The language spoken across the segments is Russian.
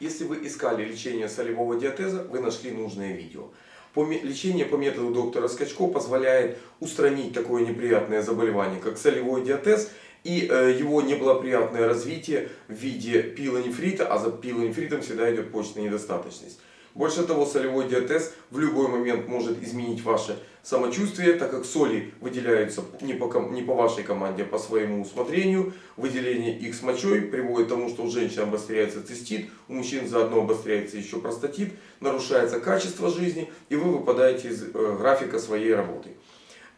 Если вы искали лечение солевого диатеза, вы нашли нужное видео. Лечение по методу доктора Скачко позволяет устранить такое неприятное заболевание, как солевой диатез, и э, его неблагоприятное развитие в виде пилонефрита, а за пилонефритом всегда идет почечная недостаточность. Больше того, солевой диатез в любой момент может изменить ваше самочувствие, так как соли выделяются не по, не по вашей команде, а по своему усмотрению. Выделение их с мочой приводит к тому, что у женщин обостряется цистит, у мужчин заодно обостряется еще простатит, нарушается качество жизни, и вы выпадаете из э, графика своей работы.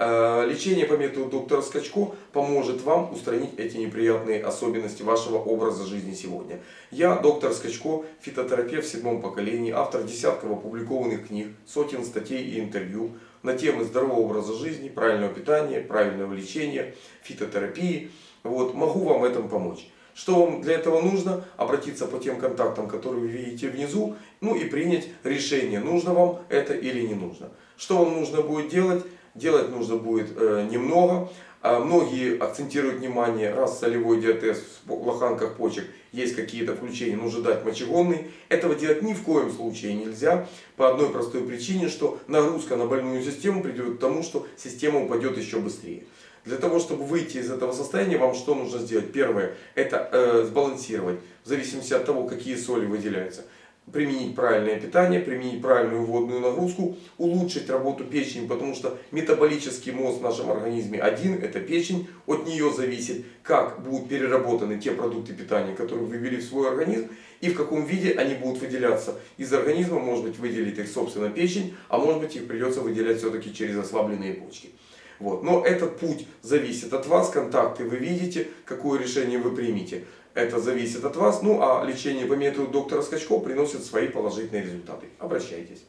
Э, Лечение по методу доктора Скачко поможет вам устранить эти неприятные особенности вашего образа жизни сегодня. Я, доктор Скачко, фитотерапевт в седьмом поколении, автор десятков опубликованных книг, сотен статей и интервью на темы здорового образа жизни, правильного питания, правильного лечения, фитотерапии. Вот, могу вам в этом помочь. Что вам для этого нужно? Обратиться по тем контактам, которые вы видите внизу, ну и принять решение, нужно вам это или не нужно. Что вам нужно будет делать? Делать нужно будет э, немного. А многие акцентируют внимание, раз солевой диатез в лоханках почек есть какие-то включения, нужно дать мочегонный. Этого делать ни в коем случае нельзя. По одной простой причине, что нагрузка на больную систему приведет к тому, что система упадет еще быстрее. Для того, чтобы выйти из этого состояния, вам что нужно сделать? Первое, это э, сбалансировать, в зависимости от того, какие соли выделяются. Применить правильное питание, применить правильную водную нагрузку, улучшить работу печени, потому что метаболический мозг в нашем организме один, это печень. От нее зависит, как будут переработаны те продукты питания, которые вы ввели в свой организм, и в каком виде они будут выделяться из организма. Может быть выделит их собственно печень, а может быть их придется выделять все-таки через ослабленные почки. Вот. Но этот путь зависит от вас, контакты вы видите, какое решение вы примете. Это зависит от вас. Ну а лечение по методу доктора Скачко приносит свои положительные результаты. Обращайтесь.